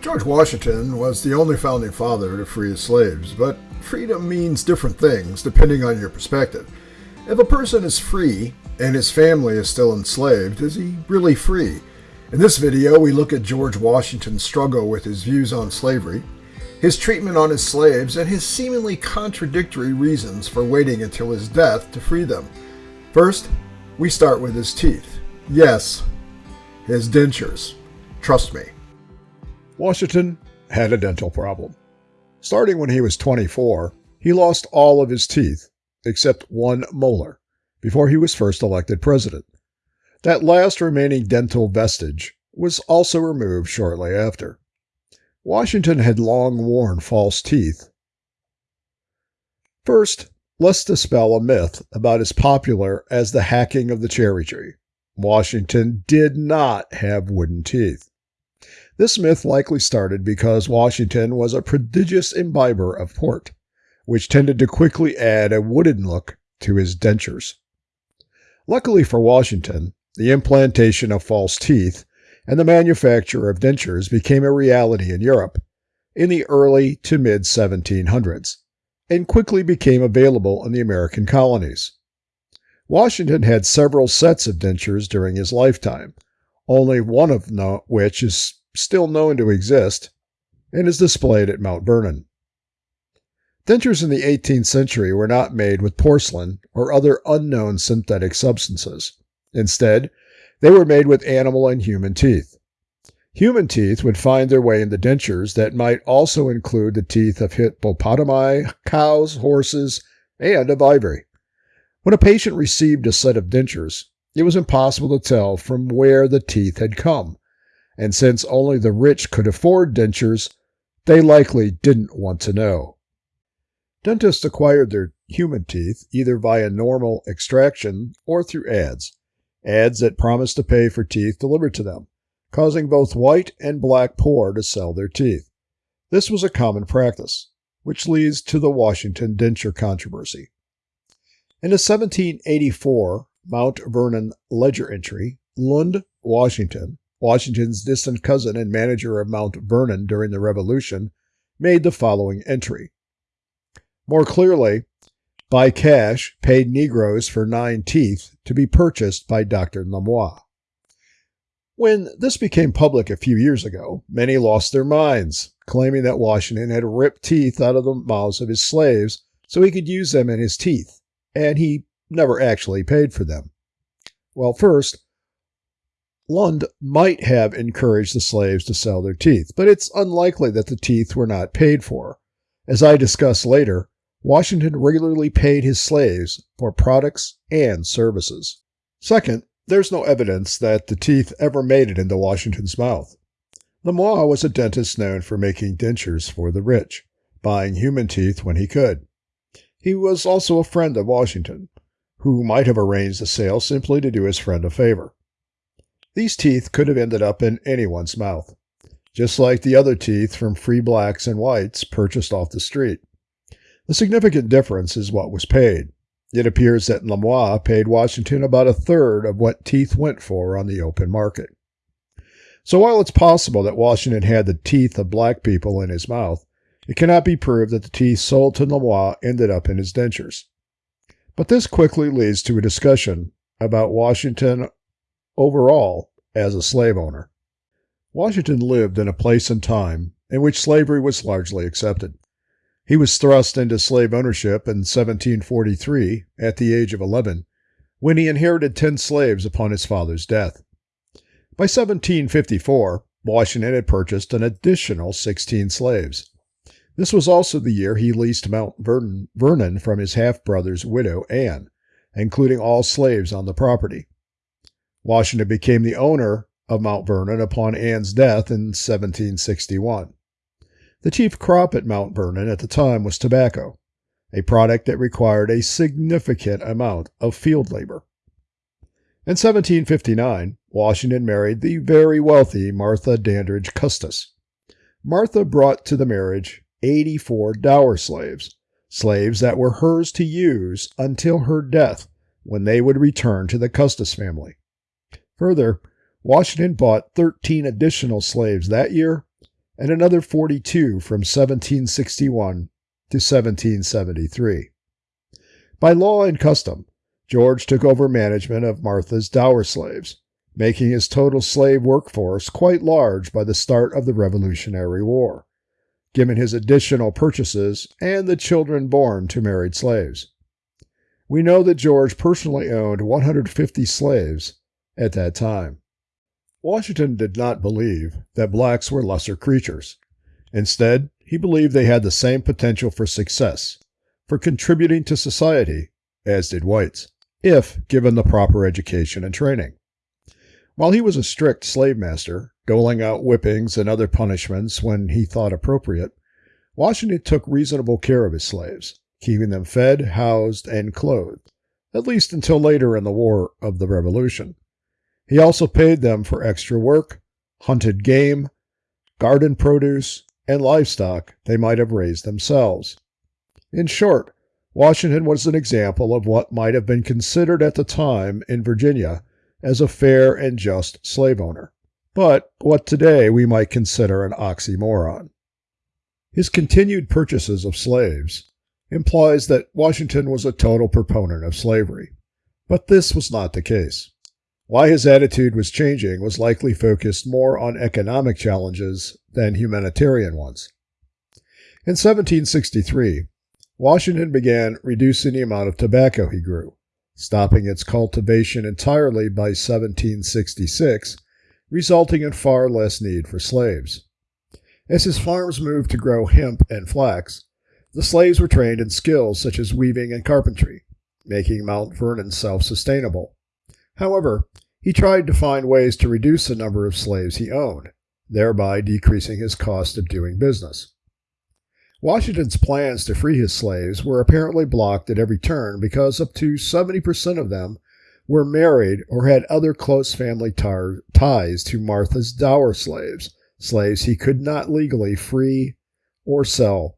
George Washington was the only founding father to free his slaves, but freedom means different things depending on your perspective. If a person is free and his family is still enslaved, is he really free? In this video, we look at George Washington's struggle with his views on slavery, his treatment on his slaves, and his seemingly contradictory reasons for waiting until his death to free them. First, we start with his teeth. Yes, his dentures. Trust me. Washington had a dental problem. Starting when he was 24, he lost all of his teeth, except one molar, before he was first elected president. That last remaining dental vestige was also removed shortly after. Washington had long worn false teeth. First, let's dispel a myth about as popular as the hacking of the cherry tree. Washington did not have wooden teeth. This myth likely started because Washington was a prodigious imbiber of port, which tended to quickly add a wooden look to his dentures. Luckily for Washington, the implantation of false teeth and the manufacture of dentures became a reality in Europe in the early to mid 1700s and quickly became available in the American colonies. Washington had several sets of dentures during his lifetime, only one of which is still known to exist, and is displayed at Mount Vernon. Dentures in the 18th century were not made with porcelain or other unknown synthetic substances. Instead, they were made with animal and human teeth. Human teeth would find their way into dentures that might also include the teeth of hippopotami, cows, horses, and of ivory. When a patient received a set of dentures, it was impossible to tell from where the teeth had come, and since only the rich could afford dentures, they likely didn't want to know. Dentists acquired their human teeth either via normal extraction or through ads, ads that promised to pay for teeth delivered to them, causing both white and black poor to sell their teeth. This was a common practice, which leads to the Washington denture controversy. In a 1784 Mount Vernon ledger entry, Lund, Washington, Washington's distant cousin and manager of Mount Vernon during the Revolution, made the following entry. More clearly, by cash, paid Negroes for nine teeth to be purchased by Dr. Lamois. When this became public a few years ago, many lost their minds, claiming that Washington had ripped teeth out of the mouths of his slaves so he could use them in his teeth, and he never actually paid for them. Well, first, Lund might have encouraged the slaves to sell their teeth, but it's unlikely that the teeth were not paid for. As I discuss later, Washington regularly paid his slaves for products and services. Second, there's no evidence that the teeth ever made it into Washington's mouth. Lamois was a dentist known for making dentures for the rich, buying human teeth when he could. He was also a friend of Washington, who might have arranged the sale simply to do his friend a favor. These teeth could have ended up in anyone's mouth, just like the other teeth from free blacks and whites purchased off the street. The significant difference is what was paid. It appears that Lamois paid Washington about a third of what teeth went for on the open market. So while it's possible that Washington had the teeth of black people in his mouth, it cannot be proved that the teeth sold to Lamois ended up in his dentures. But this quickly leads to a discussion about Washington overall as a slave owner. Washington lived in a place and time in which slavery was largely accepted. He was thrust into slave ownership in 1743 at the age of 11 when he inherited 10 slaves upon his father's death. By 1754, Washington had purchased an additional 16 slaves. This was also the year he leased Mount Vernon, Vernon from his half brother's widow, Anne, including all slaves on the property. Washington became the owner of Mount Vernon upon Anne's death in 1761. The chief crop at Mount Vernon at the time was tobacco, a product that required a significant amount of field labor. In 1759, Washington married the very wealthy Martha Dandridge Custis. Martha brought to the marriage 84 dower slaves, slaves that were hers to use until her death when they would return to the Custis family. Further, Washington bought 13 additional slaves that year and another 42 from 1761 to 1773. By law and custom, George took over management of Martha's dower slaves, making his total slave workforce quite large by the start of the Revolutionary War, given his additional purchases and the children born to married slaves. We know that George personally owned 150 slaves at that time. Washington did not believe that blacks were lesser creatures. Instead, he believed they had the same potential for success, for contributing to society, as did whites, if given the proper education and training. While he was a strict slave master, doling out whippings and other punishments when he thought appropriate, Washington took reasonable care of his slaves, keeping them fed, housed, and clothed, at least until later in the War of the Revolution. He also paid them for extra work, hunted game, garden produce, and livestock they might have raised themselves. In short, Washington was an example of what might have been considered at the time in Virginia as a fair and just slave owner, but what today we might consider an oxymoron. His continued purchases of slaves implies that Washington was a total proponent of slavery, but this was not the case. Why his attitude was changing was likely focused more on economic challenges than humanitarian ones. In 1763, Washington began reducing the amount of tobacco he grew, stopping its cultivation entirely by 1766, resulting in far less need for slaves. As his farms moved to grow hemp and flax, the slaves were trained in skills such as weaving and carpentry, making Mount Vernon self sustainable. However, he tried to find ways to reduce the number of slaves he owned, thereby decreasing his cost of doing business. Washington's plans to free his slaves were apparently blocked at every turn because up to 70% of them were married or had other close family tar- ties to Martha's dower slaves, slaves he could not legally free or sell.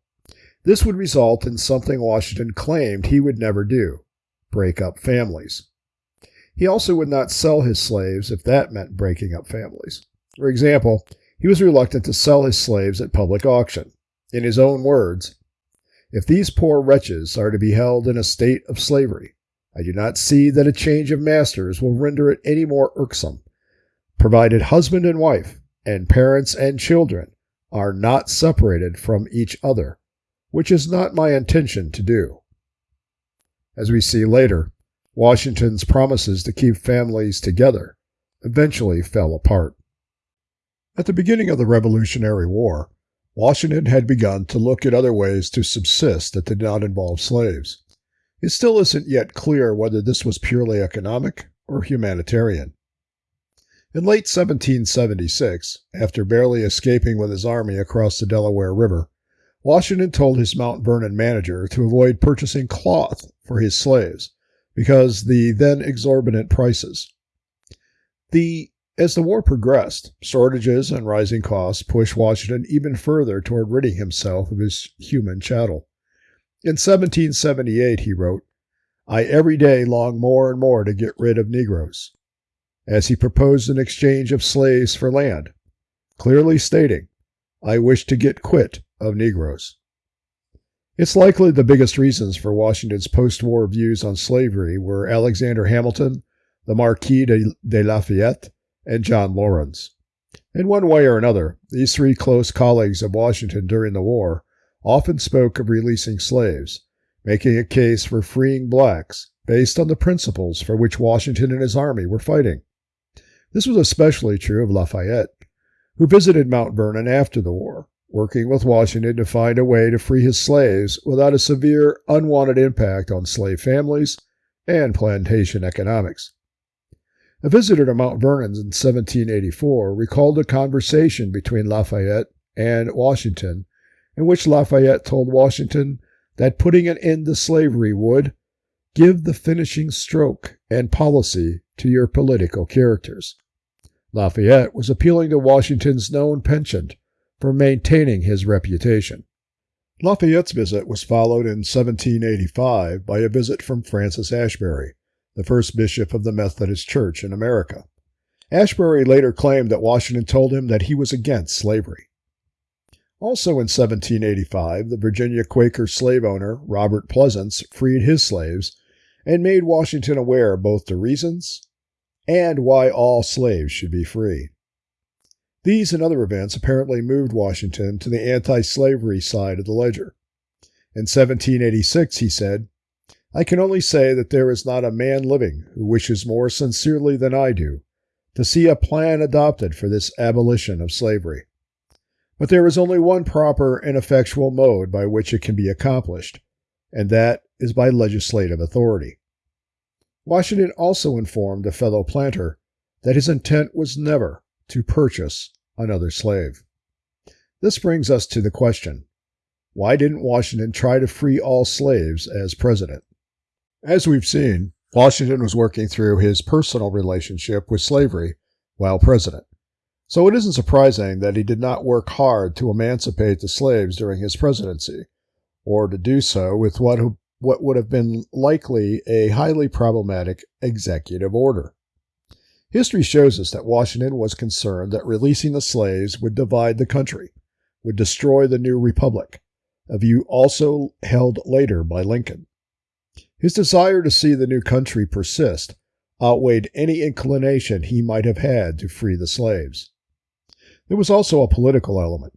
This would result in something Washington claimed he would never do break up families. He also would not sell his slaves if that meant breaking up families. For example, he was reluctant to sell his slaves at public auction. In his own words, if these poor wretches are to be held in a state of slavery, I do not see that a change of masters will render it any more irksome, provided husband and wife, and parents and children, are not separated from each other, which is not my intention to do. As we see later, Washington's promises to keep families together eventually fell apart. At the beginning of the Revolutionary War, Washington had begun to look at other ways to subsist that did not involve slaves. It still isn't yet clear whether this was purely economic or humanitarian. In late 1776, after barely escaping with his army across the Delaware River, Washington told his Mount Vernon manager to avoid purchasing cloth for his slaves because the then exorbitant prices. The as the war progressed, shortages and rising costs pushed Washington even further toward ridding himself of his human chattel. In 1778, he wrote, I every day long more and more to get rid of Negroes, as he proposed an exchange of slaves for land, clearly stating, I wish to get quit of Negroes. It's likely the biggest reasons for Washington's post war views on slavery were Alexander Hamilton, the Marquis de, de Lafayette, and John Laurens. In one way or another, these three close colleagues of Washington during the war often spoke of releasing slaves, making a case for freeing blacks based on the principles for which Washington and his army were fighting. This was especially true of Lafayette, who visited Mount Vernon after the war, working with Washington to find a way to free his slaves without a severe, unwanted impact on slave families and plantation economics. A visitor to Mount Vernon in 1784 recalled a conversation between Lafayette and Washington, in which Lafayette told Washington that putting an end to slavery would give the finishing stroke and policy to your political characters. Lafayette was appealing to Washington's known penchant for maintaining his reputation. Lafayette's visit was followed in 1785 by a visit from Francis Asbury, the first bishop of the Methodist Church in America. Asbury later claimed that Washington told him that he was against slavery. Also in 1785, the Virginia Quaker slave owner Robert Pleasants freed his slaves and made Washington aware both the reasons and why all slaves should be free. These and other events apparently moved Washington to the anti slavery side of the ledger. In 1786, he said, I can only say that there is not a man living who wishes more sincerely than I do to see a plan adopted for this abolition of slavery. But there is only one proper and effectual mode by which it can be accomplished, and that is by legislative authority. Washington also informed a fellow planter that his intent was never to purchase another slave. This brings us to the question why didn't Washington try to free all slaves as president? As we've seen, Washington was working through his personal relationship with slavery while president. So it isn't surprising that he did not work hard to emancipate the slaves during his presidency, or to do so with what, what would have been likely a highly problematic executive order. History shows us that Washington was concerned that releasing the slaves would divide the country, would destroy the new republic, a view also held later by Lincoln. His desire to see the new country persist outweighed any inclination he might have had to free the slaves. There was also a political element.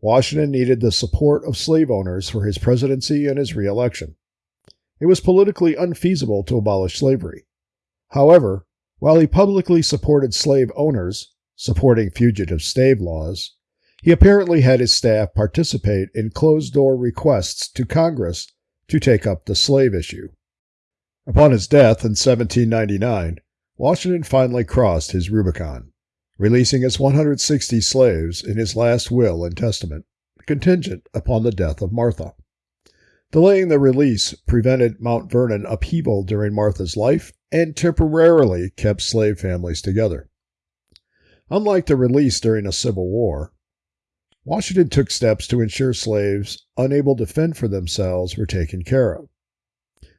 Washington needed the support of slave owners for his presidency and his reelection. It was politically unfeasible to abolish slavery. However, while he publicly supported slave owners, supporting fugitive slave laws, he apparently had his staff participate in closed door requests to Congress to take up the slave issue. Upon his death in 1799, Washington finally crossed his Rubicon, releasing his 160 slaves in his last will and testament, contingent upon the death of Martha. Delaying the release prevented Mount Vernon upheaval during Martha's life and temporarily kept slave families together. Unlike the release during a civil war, Washington took steps to ensure slaves unable to fend for themselves were taken care of.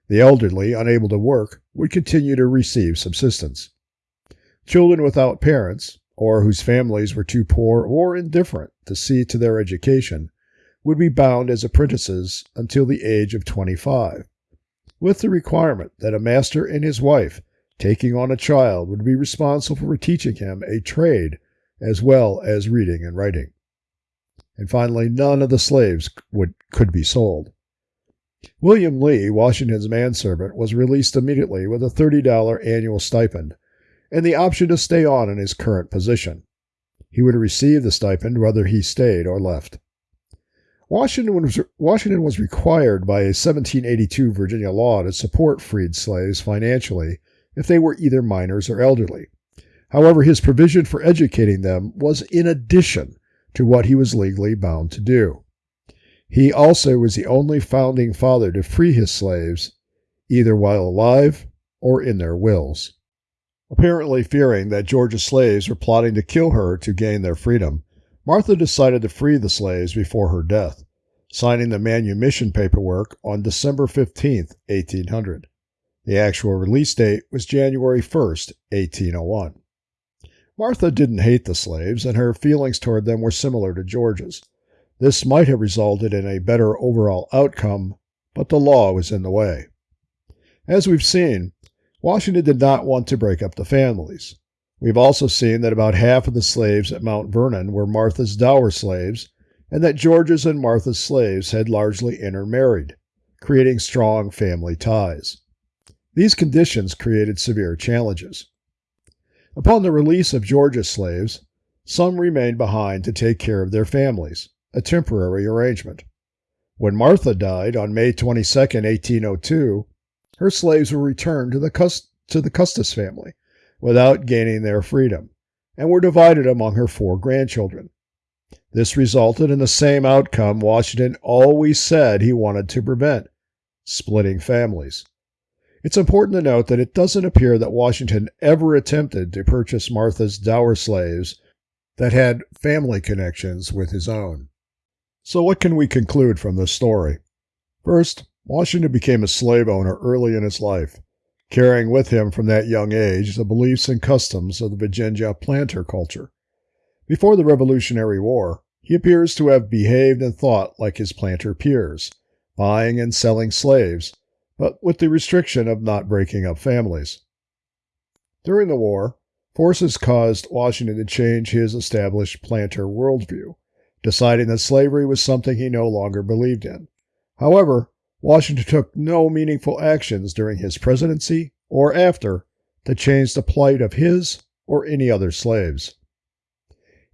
The elderly, unable to work, would continue to receive subsistence. Children without parents, or whose families were too poor or indifferent to see to their education, would be bound as apprentices until the age of 25 with the requirement that a master and his wife taking on a child would be responsible for teaching him a trade as well as reading and writing. And finally, none of the slaves would, could be sold. William Lee, Washington's manservant, was released immediately with a $30 annual stipend and the option to stay on in his current position. He would receive the stipend whether he stayed or left. Washington was, Washington was required by a 1782 Virginia law to support freed slaves financially if they were either minors or elderly. However, his provision for educating them was in addition to what he was legally bound to do. He also was the only founding father to free his slaves, either while alive or in their wills. Apparently fearing that George's slaves were plotting to kill her to gain their freedom, Martha decided to free the slaves before her death, signing the manumission paperwork on December 15, 1800. The actual release date was January 1, 1801. Martha didn't hate the slaves, and her feelings toward them were similar to George's. This might have resulted in a better overall outcome, but the law was in the way. As we've seen, Washington did not want to break up the families. We've also seen that about half of the slaves at Mount Vernon were Martha's dower slaves, and that George's and Martha's slaves had largely intermarried, creating strong family ties. These conditions created severe challenges. Upon the release of George's slaves, some remained behind to take care of their families, a temporary arrangement. When Martha died on May 22, 1802, her slaves were returned to the, Cust- to the Custis family, without gaining their freedom, and were divided among her four grandchildren. This resulted in the same outcome Washington always said he wanted to prevent splitting families. It's important to note that it doesn't appear that Washington ever attempted to purchase Martha's dower slaves that had family connections with his own. So, what can we conclude from this story? First, Washington became a slave owner early in his life carrying with him from that young age the beliefs and customs of the Virginia planter culture. Before the Revolutionary War, He appears to have behaved and thought like his planter peers, buying and selling slaves, but with the restriction of not breaking up families. During the war, forces caused Washington to change his established planter worldview, deciding that slavery was something he no longer believed in. However, Washington took no meaningful actions during his presidency or after to change the plight of his or any other slaves.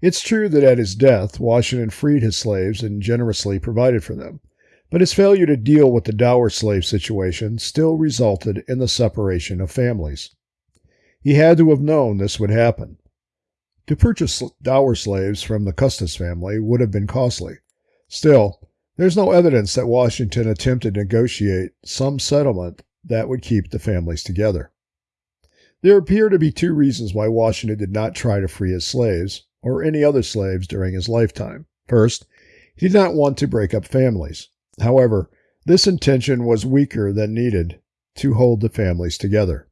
It's true that at his death, Washington freed his slaves and generously provided for them, but his failure to deal with the dower slave situation still resulted in the separation of families. He had to have known this would happen. To purchase dower slaves from the Custis family would have been costly. Still, there's no evidence that Washington attempted to negotiate some settlement that would keep the families together. There appear to be two reasons why Washington did not try to free his slaves, or any other slaves, during his lifetime. First, he did not want to break up families. However, this intention was weaker than needed to hold the families together.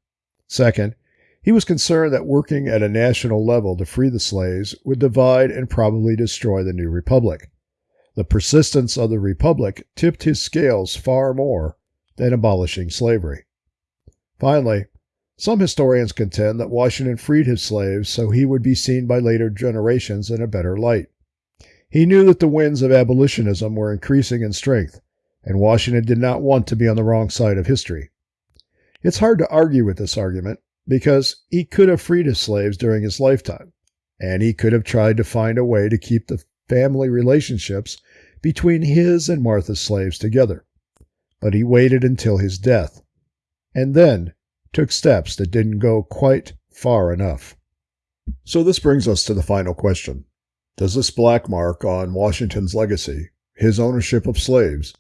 Second, he was concerned that working at a national level to free the slaves would divide and probably destroy the new republic. The persistence of the republic tipped his scales far more than abolishing slavery. Finally, some historians contend that Washington freed his slaves so he would be seen by later generations in a better light. He knew that the winds of abolitionism were increasing in strength, and Washington did not want to be on the wrong side of history. It's hard to argue with this argument because he could have freed his slaves during his lifetime, and he could have tried to find a way to keep the family relationships between his and Martha's slaves together. But he waited until his death, and then took steps that didn't go quite far enough. So this brings us to the final question. Does this black mark on Washington's legacy, his ownership of slaves,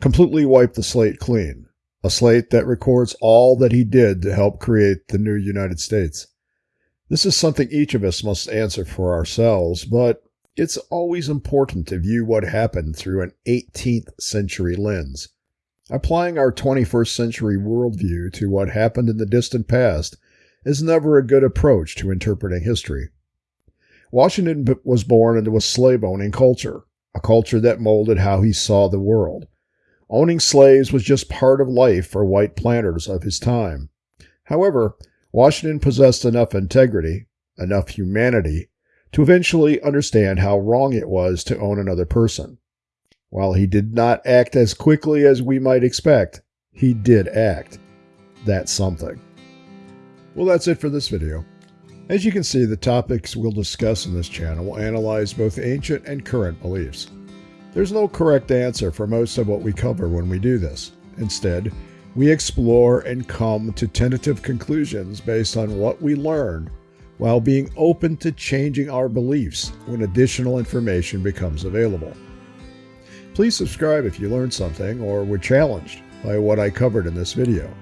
completely wipe the slate clean? a slate that records all that he did to help create the new United States. This is something each of us must answer for ourselves, but it's always important to view what happened through an 18th century lens. Applying our 21st century worldview to what happened in the distant past is never a good approach to interpreting history. Washington was born into a slave owning culture, a culture that molded how he saw the world. Owning slaves was just part of life for white planters of his time. However, Washington possessed enough integrity, enough humanity, to eventually understand how wrong it was to own another person. While he did not act as quickly as we might expect, he did act. That's something. Well, that's it for this video. As you can see, the topics we'll discuss in this channel will analyze both ancient and current beliefs. There's no correct answer for most of what we cover when we do this. Instead, we explore and come to tentative conclusions based on what we learn while being open to changing our beliefs when additional information becomes available. Please subscribe if you learned something or were challenged by what I covered in this video.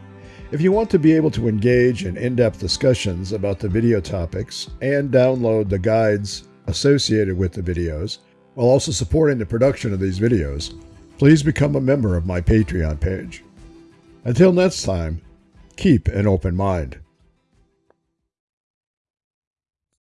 If you want to be able to engage in in-depth discussions about the video topics and download the guides associated with the videos, while also supporting the production of these videos, please become a member of my Patreon page. Until next time, keep an open mind.